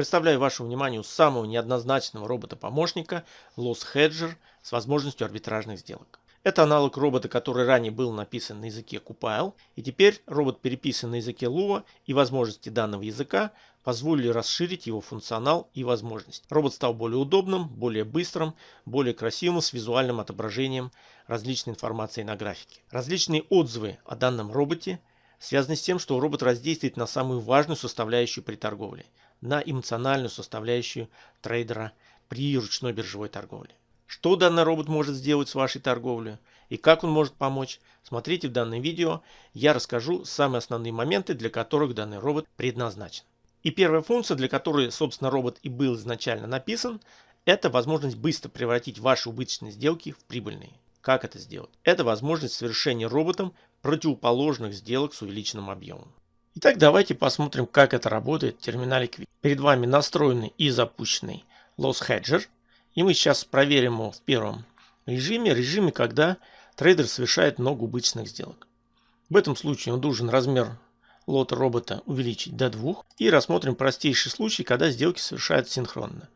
Представляю вашему вниманию самого неоднозначного робота-помощника Loss Hedger с возможностью арбитражных сделок. Это аналог робота, который ранее был написан на языке Compile, и теперь робот переписан на языке Lua, и возможности данного языка позволили расширить его функционал и возможности. Робот стал более удобным, более быстрым, более красивым с визуальным отображением различной информации на графике. Различные отзывы о данном роботе связаны с тем, что робот раздействует на самую важную составляющую при торговле, на эмоциональную составляющую трейдера при ручной биржевой торговле. Что данный робот может сделать с вашей торговлей и как он может помочь, смотрите в данном видео. Я расскажу самые основные моменты, для которых данный робот предназначен. И первая функция, для которой, собственно, робот и был изначально написан, это возможность быстро превратить ваши убыточные сделки в прибыльные. Как это сделать? Это возможность совершения роботом противоположных сделок с увеличенным объемом. Итак, давайте посмотрим, как это работает в терминале Quick. Перед вами настроенный и запущенный Loss Hedger – и мы сейчас проверим его в первом режиме, режиме, когда трейдер совершает много убыточных сделок. В этом случае он должен размер лота робота увеличить до 2. И рассмотрим простейший случай, когда сделки совершаются синхронно.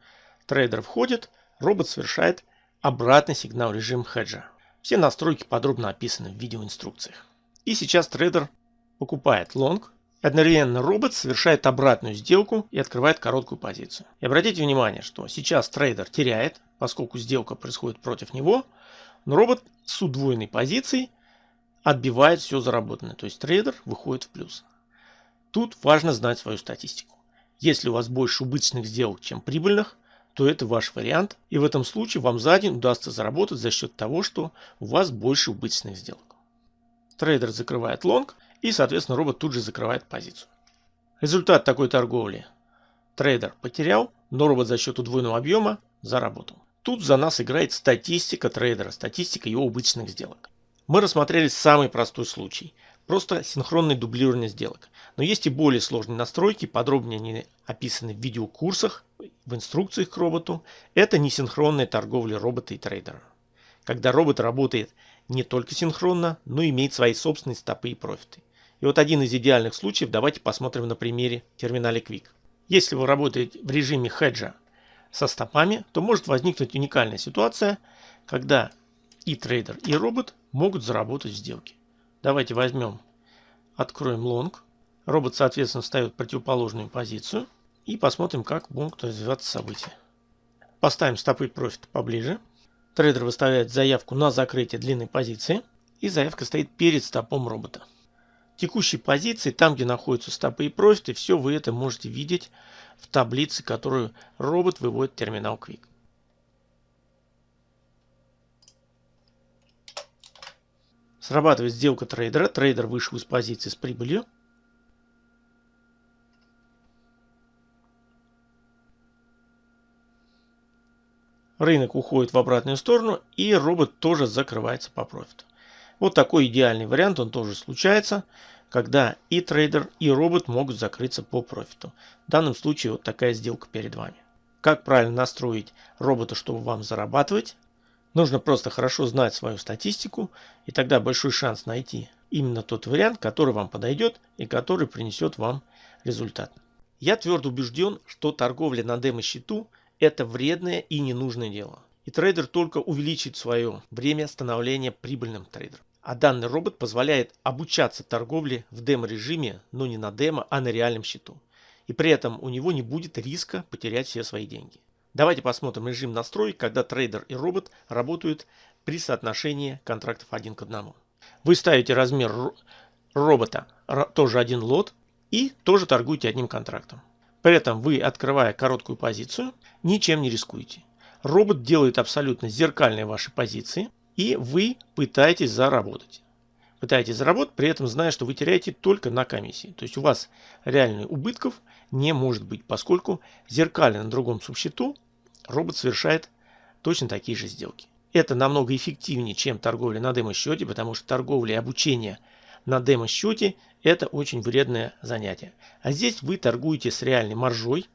Трейдер входит, робот совершает обратный сигнал режим хеджа. Все настройки подробно описаны в видеоинструкциях. И сейчас трейдер покупает лонг Одновременно робот совершает обратную сделку и открывает короткую позицию. И обратите внимание, что сейчас трейдер теряет, поскольку сделка происходит против него, но робот с удвоенной позицией отбивает все заработанное. То есть трейдер выходит в плюс. Тут важно знать свою статистику. Если у вас больше убыточных сделок, чем прибыльных, то это ваш вариант. И в этом случае вам за день удастся заработать за счет того, что у вас больше убыточных сделок. Трейдер закрывает лонг и, соответственно, робот тут же закрывает позицию. Результат такой торговли. Трейдер потерял, но робот за счет удвоенного объема заработал. Тут за нас играет статистика трейдера, статистика его убыточных сделок. Мы рассмотрели самый простой случай. Просто синхронное дублирование сделок. Но есть и более сложные настройки, подробнее они описаны в видеокурсах, в инструкциях к роботу. Это несинхронная торговля робота и трейдера. Когда робот работает не только синхронно, но имеет свои собственные стопы и профиты. И вот один из идеальных случаев давайте посмотрим на примере терминале Quick. Если вы работаете в режиме хеджа со стопами, то может возникнуть уникальная ситуация, когда и трейдер, и робот могут заработать в сделке. Давайте возьмем, откроем лонг. Робот, соответственно, встает в противоположную позицию. И посмотрим, как будут развиваться события. Поставим стопы профита поближе. Трейдер выставляет заявку на закрытие длинной позиции. И заявка стоит перед стопом робота текущей позиции, там где находятся стопы и профиты, все вы это можете видеть в таблице, которую робот выводит в терминал QUIK. Срабатывает сделка трейдера. Трейдер вышел из позиции с прибылью. Рынок уходит в обратную сторону и робот тоже закрывается по профиту. Вот такой идеальный вариант, он тоже случается, когда и трейдер, и робот могут закрыться по профиту. В данном случае вот такая сделка перед вами. Как правильно настроить робота, чтобы вам зарабатывать? Нужно просто хорошо знать свою статистику, и тогда большой шанс найти именно тот вариант, который вам подойдет и который принесет вам результат. Я твердо убежден, что торговля на демо-счету – это вредное и ненужное дело и трейдер только увеличит свое время становления прибыльным трейдером. А данный робот позволяет обучаться торговле в демо-режиме, но не на демо, а на реальном счету. И при этом у него не будет риска потерять все свои деньги. Давайте посмотрим режим настроек, когда трейдер и робот работают при соотношении контрактов один к одному. Вы ставите размер робота, тоже один лот, и тоже торгуете одним контрактом. При этом вы, открывая короткую позицию, ничем не рискуете. Робот делает абсолютно зеркальные ваши позиции, и вы пытаетесь заработать. Пытаетесь заработать, при этом зная, что вы теряете только на комиссии. То есть у вас реальных убытков не может быть, поскольку зеркально на другом субсчету робот совершает точно такие же сделки. Это намного эффективнее, чем торговля на демо-счете, потому что торговля и обучение на демо-счете это очень вредное занятие. А здесь вы торгуете с реальной маржой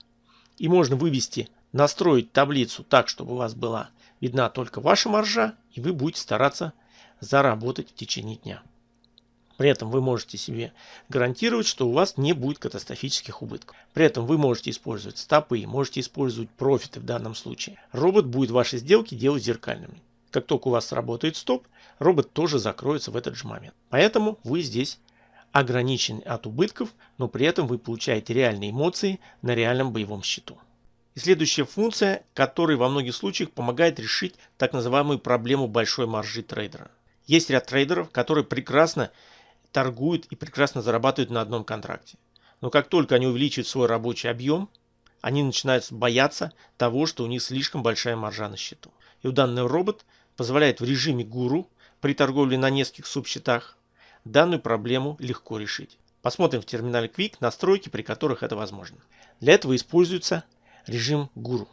и можно вывести настроить таблицу так, чтобы у вас была видна только ваша маржа, и вы будете стараться заработать в течение дня. При этом вы можете себе гарантировать, что у вас не будет катастрофических убытков. При этом вы можете использовать стопы, можете использовать профиты в данном случае. Робот будет ваши сделки делать зеркальными. Как только у вас сработает стоп, робот тоже закроется в этот же момент. Поэтому вы здесь ограничены от убытков, но при этом вы получаете реальные эмоции на реальном боевом счету. И следующая функция, которая во многих случаях помогает решить так называемую проблему большой маржи трейдера. Есть ряд трейдеров, которые прекрасно торгуют и прекрасно зарабатывают на одном контракте. Но как только они увеличивают свой рабочий объем, они начинают бояться того, что у них слишком большая маржа на счету. И у данный робот позволяет в режиме гуру при торговле на нескольких субсчетах данную проблему легко решить. Посмотрим в терминале Quick настройки, при которых это возможно. Для этого используется режим гуру.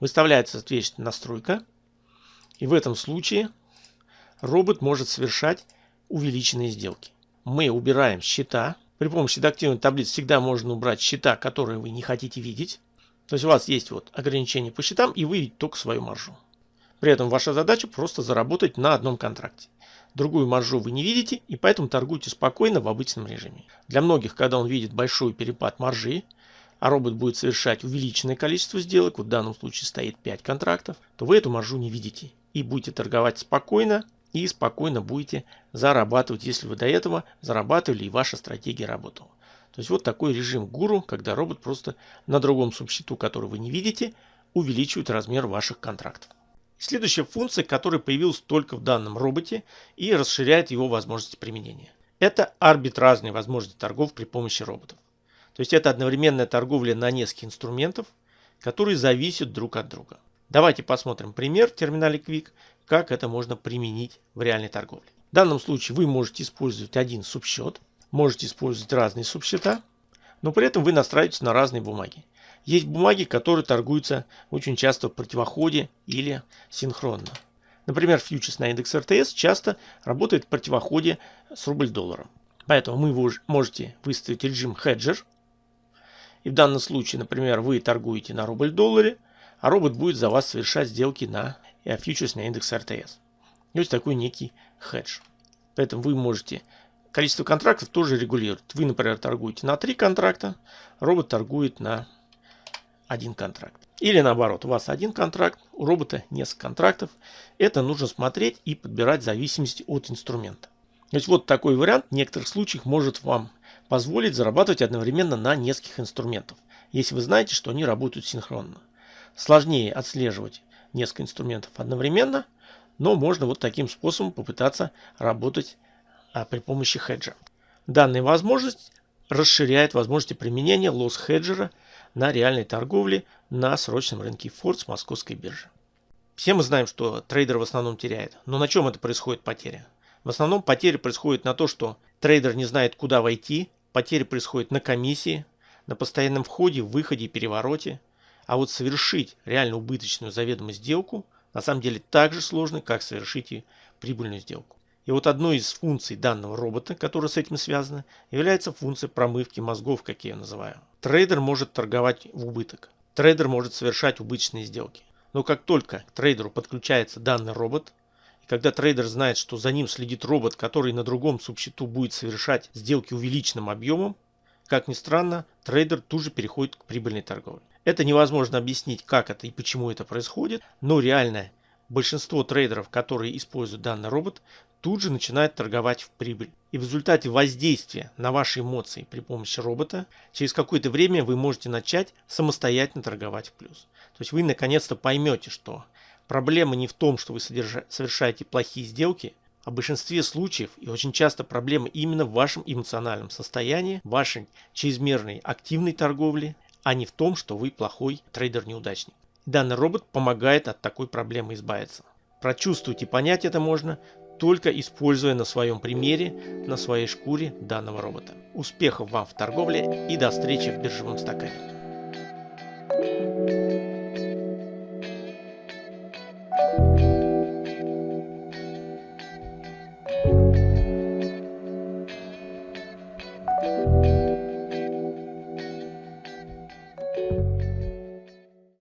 Выставляется соответствующая настройка. И в этом случае робот может совершать увеличенные сделки. Мы убираем счета. При помощи редактивной таблицы всегда можно убрать счета, которые вы не хотите видеть. То есть у вас есть вот ограничение по счетам и вы видите только свою маржу. При этом ваша задача просто заработать на одном контракте. Другую маржу вы не видите и поэтому торгуйте спокойно в обычном режиме. Для многих, когда он видит большой перепад маржи, а робот будет совершать увеличенное количество сделок, в данном случае стоит 5 контрактов, то вы эту маржу не видите и будете торговать спокойно и спокойно будете зарабатывать, если вы до этого зарабатывали и ваша стратегия работала. То есть вот такой режим гуру, когда робот просто на другом субсчету, который вы не видите, увеличивает размер ваших контрактов. Следующая функция, которая появилась только в данном роботе и расширяет его возможности применения. Это арбитражные возможности торгов при помощи роботов. То есть это одновременная торговля на нескольких инструментов, которые зависят друг от друга. Давайте посмотрим пример в терминале Quick, как это можно применить в реальной торговле. В данном случае вы можете использовать один субсчет, можете использовать разные субсчета, но при этом вы настраиваетесь на разные бумаги. Есть бумаги, которые торгуются очень часто в противоходе или синхронно. Например, фьючерс на индекс РТС часто работает в противоходе с рубль-долларом. Поэтому вы можете выставить режим хеджер и в данном случае, например, вы торгуете на рубль-долларе, а робот будет за вас совершать сделки на э, фьючерс на индекс РТС. есть такой некий хедж. Поэтому вы можете количество контрактов тоже регулировать. Вы, например, торгуете на 3 контракта, робот торгует на один контракт. Или наоборот, у вас один контракт, у робота несколько контрактов. Это нужно смотреть и подбирать в зависимости от инструмента. То есть вот такой вариант в некоторых случаях может вам позволить зарабатывать одновременно на нескольких инструментах, если вы знаете, что они работают синхронно. Сложнее отслеживать несколько инструментов одновременно, но можно вот таким способом попытаться работать а, при помощи хеджа. Данная возможность расширяет возможности применения Loss Hedger'а на реальной торговле на срочном рынке FORTS Московской биржи. Все мы знаем, что трейдер в основном теряет. Но на чем это происходит потеря? В основном потери происходят на то, что трейдер не знает, куда войти, потери происходят на комиссии, на постоянном входе, выходе и перевороте. А вот совершить реально убыточную заведомую сделку на самом деле так же сложно, как совершить и прибыльную сделку. И вот одной из функций данного робота, которая с этим связана, является функция промывки мозгов, как я ее называю. Трейдер может торговать в убыток. Трейдер может совершать убыточные сделки. Но как только к трейдеру подключается данный робот, когда трейдер знает, что за ним следит робот, который на другом субсчету будет совершать сделки увеличенным объемом, как ни странно, трейдер тут же переходит к прибыльной торговле. Это невозможно объяснить, как это и почему это происходит, но реально большинство трейдеров, которые используют данный робот, тут же начинают торговать в прибыль. И в результате воздействия на ваши эмоции при помощи робота, через какое-то время вы можете начать самостоятельно торговать в плюс. То есть вы наконец-то поймете, что Проблема не в том, что вы совершаете плохие сделки, а в большинстве случаев и очень часто проблема именно в вашем эмоциональном состоянии, вашей чрезмерной активной торговле, а не в том, что вы плохой трейдер-неудачник. Данный робот помогает от такой проблемы избавиться. Прочувствовать и понять это можно, только используя на своем примере, на своей шкуре данного робота. Успехов вам в торговле и до встречи в биржевом стакане.